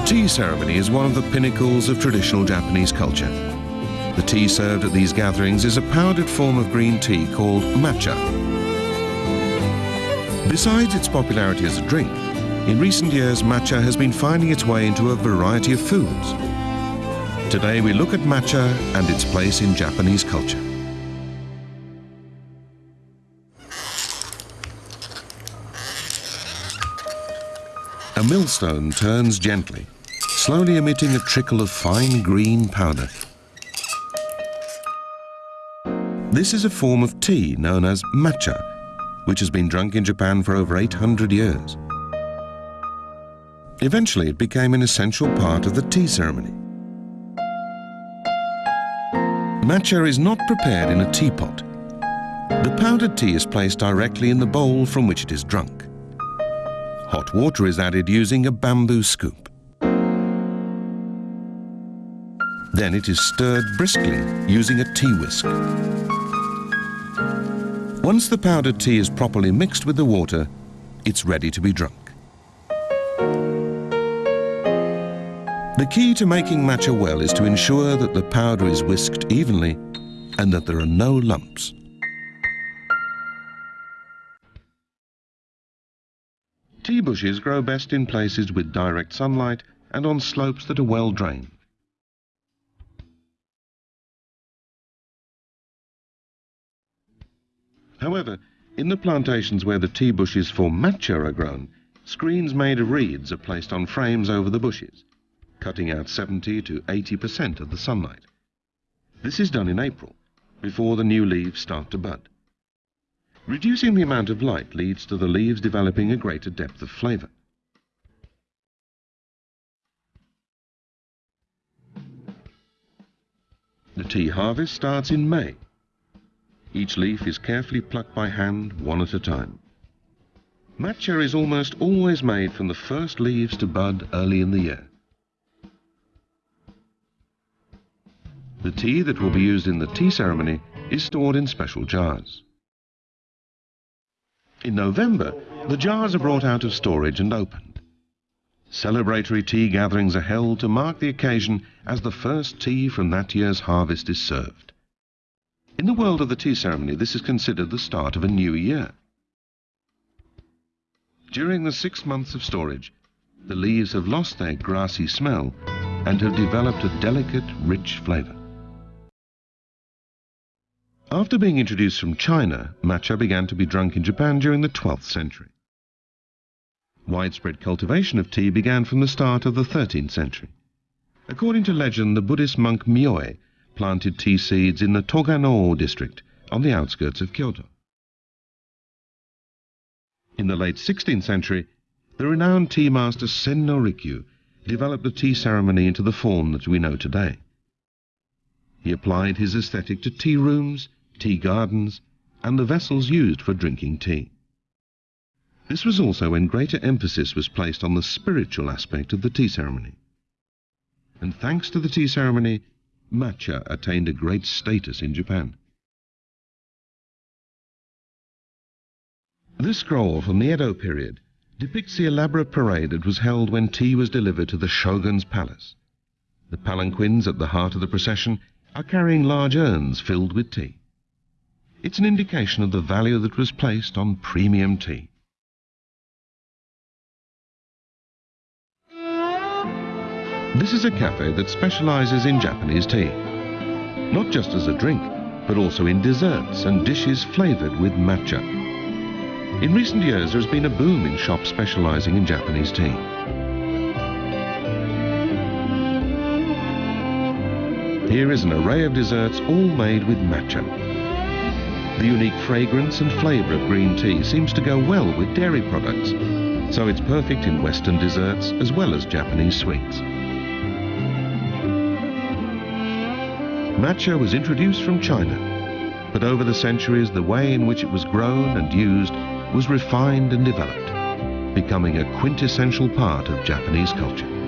The tea ceremony is one of the pinnacles of traditional Japanese culture. The tea served at these gatherings is a powdered form of green tea called matcha. Besides its popularity as a drink, in recent years matcha has been finding its way into a variety of foods. Today we look at matcha and its place in Japanese culture. A millstone turns gently, slowly emitting a trickle of fine green powder. This is a form of tea known as matcha, which has been drunk in Japan for over 800 years. Eventually, it became an essential part of the tea ceremony. Matcha is not prepared in a teapot. The powdered tea is placed directly in the bowl from which it is drunk. Hot water is added using a bamboo scoop. Then it is stirred briskly using a tea whisk. Once the powdered tea is properly mixed with the water, it's ready to be drunk. The key to making matcha well is to ensure that the powder is whisked evenly and that there are no lumps. Tea bushes grow best in places with direct sunlight and on slopes that are well drained. However, in the plantations where the tea bushes for matcha are grown, screens made of reeds are placed on frames over the bushes, cutting out 70 to 80% of the sunlight. This is done in April, before the new leaves start to bud. Reducing the amount of light leads to the leaves developing a greater depth of flavour. The tea harvest starts in May. Each leaf is carefully plucked by hand, one at a time. Matcha is almost always made from the first leaves to bud early in the year. The tea that will be used in the tea ceremony is stored in special jars. In November, the jars are brought out of storage and opened. Celebratory tea gatherings are held to mark the occasion as the first tea from that year's harvest is served. In the world of the tea ceremony, this is considered the start of a new year. During the six months of storage, the leaves have lost their grassy smell and have developed a delicate, rich flavour. After being introduced from China, matcha began to be drunk in Japan during the 12th century. Widespread cultivation of tea began from the start of the 13th century. According to legend, the Buddhist monk Myoe planted tea seeds in the Togano district on the outskirts of Kyoto. In the late 16th century, the renowned tea master Sen no Rikyu developed the tea ceremony into the form that we know today. He applied his aesthetic to tea rooms, tea gardens, and the vessels used for drinking tea. This was also when greater emphasis was placed on the spiritual aspect of the tea ceremony. And thanks to the tea ceremony, matcha attained a great status in Japan. This scroll from the Edo period depicts the elaborate parade that was held when tea was delivered to the shogun's palace. The palanquins at the heart of the procession are carrying large urns filled with tea. It's an indication of the value that was placed on premium tea. This is a cafe that specializes in Japanese tea. Not just as a drink, but also in desserts and dishes flavored with matcha. In recent years, there has been a boom in shops specializing in Japanese tea. Here is an array of desserts all made with matcha. The unique fragrance and flavour of green tea seems to go well with dairy products, so it's perfect in Western desserts as well as Japanese sweets. Matcha was introduced from China, but over the centuries the way in which it was grown and used was refined and developed, becoming a quintessential part of Japanese culture.